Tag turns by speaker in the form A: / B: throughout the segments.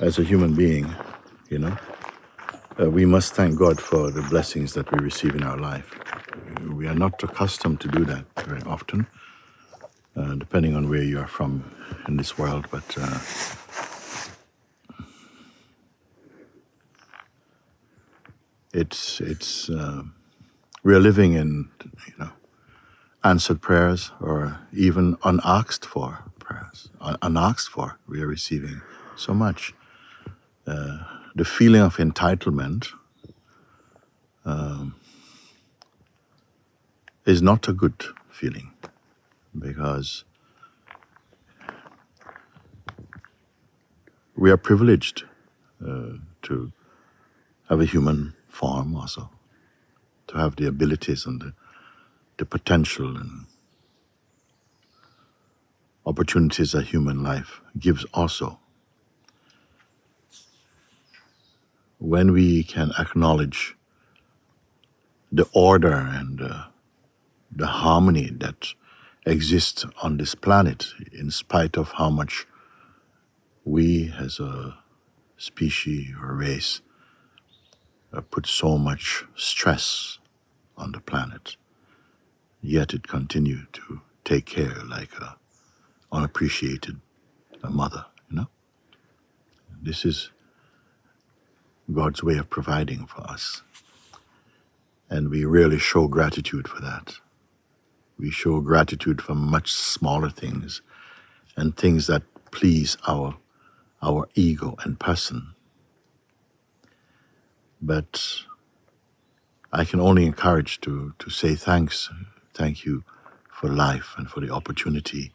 A: as a human being, you know, uh, we must thank God for the blessings that we receive in our life. We are not accustomed to do that very often, uh, depending on where you are from in this world, but uh, it's it's uh, we are living in you know answered prayers or even unasked for prayers, unasked for. We are receiving so much. Uh, the feeling of entitlement um, is not a good feeling because we are privileged uh, to have a human form also, to have the abilities and the, the potential and opportunities that human life gives also. When we can acknowledge the order and uh, the harmony that exists on this planet, in spite of how much we as a species or race uh, put so much stress on the planet, yet it continued to take care like a unappreciated a mother, you know? This is God's way of providing for us. And we really show gratitude for that. We show gratitude for much smaller things and things that please our, our ego and person. But I can only encourage to, to say thanks, thank you for life and for the opportunity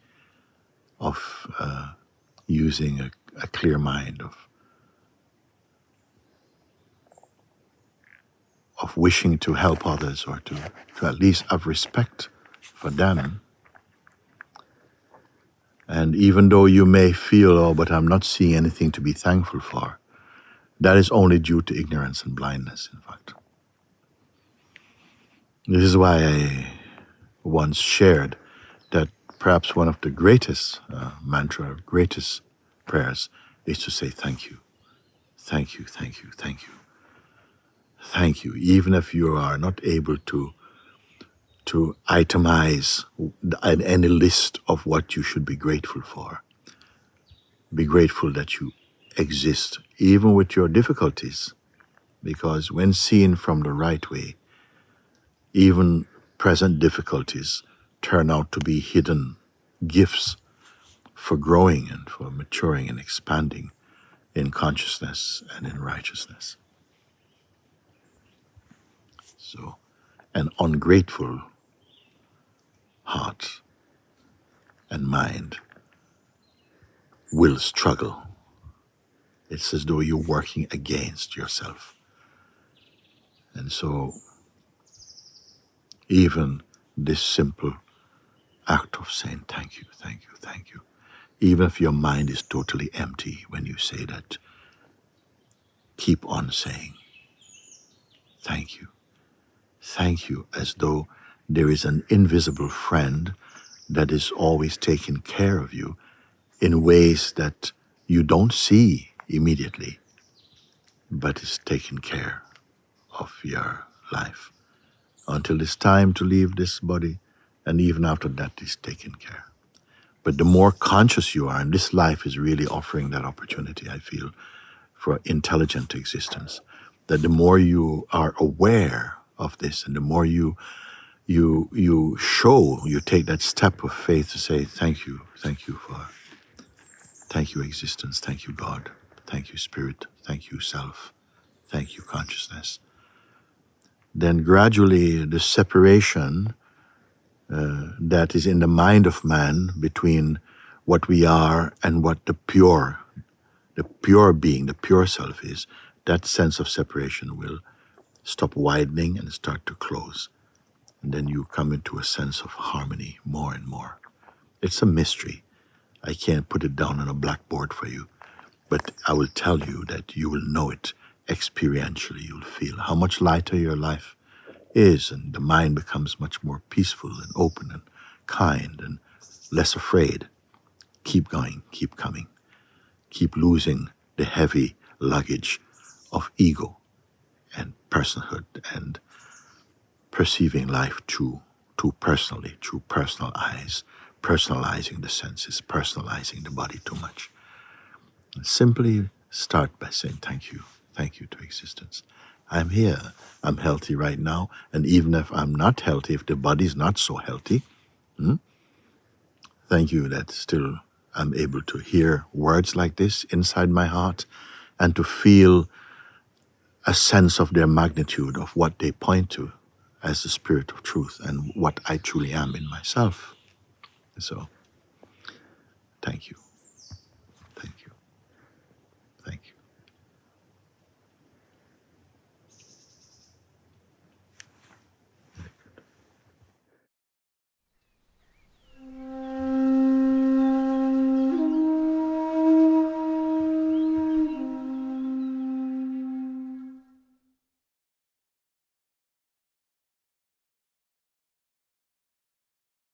A: of uh, using a, a clear mind, of of wishing to help others or to, to at least have respect for them. And even though you may feel, oh, but I'm not seeing anything to be thankful for, that is only due to ignorance and blindness, in fact. This is why I once shared that perhaps one of the greatest uh, mantra, greatest prayers is to say thank you, thank you, thank you, thank you, thank you, even if you are not able to to itemize any list of what you should be grateful for. Be grateful that you exist, even with your difficulties, because when seen from the right way, even present difficulties turn out to be hidden gifts for growing and for maturing and expanding in consciousness and in righteousness. So, an ungrateful heart and mind will struggle. It's as though you're working against yourself. And so, even this simple act of saying thank you, thank you, thank you, even if your mind is totally empty when you say that, keep on saying thank you. Thank you as though there is an invisible friend that is always taking care of you in ways that you don't see immediately, but is taking care of your life until it's time to leave this body, and even after that is taken care. But the more conscious you are, and this life is really offering that opportunity, I feel, for intelligent existence, that the more you are aware of this. And the more you you you show, you take that step of faith to say, Thank you, thank you for thank you, existence, thank you, God, thank you, spirit, thank you, self, thank you, consciousness. Then gradually the separation uh, that is in the mind of man between what we are and what the pure, the pure being, the pure self is, that sense of separation will stop widening and start to close. And then you come into a sense of harmony more and more. It's a mystery. I can't put it down on a blackboard for you, but I will tell you that you will know it experientially you'll feel how much lighter your life is, and the mind becomes much more peaceful and open and kind and less afraid. Keep going, keep coming, keep losing the heavy luggage of ego personhood and perceiving life too, too personally, through personal eyes, personalizing the senses, personalizing the body too much. And simply start by saying thank you, thank you to existence. I'm here, I'm healthy right now, and even if I'm not healthy, if the body's not so healthy, hmm, thank you that still I'm able to hear words like this inside my heart and to feel a sense of their magnitude of what they point to as the spirit of truth and what I truly am in myself. So, thank you.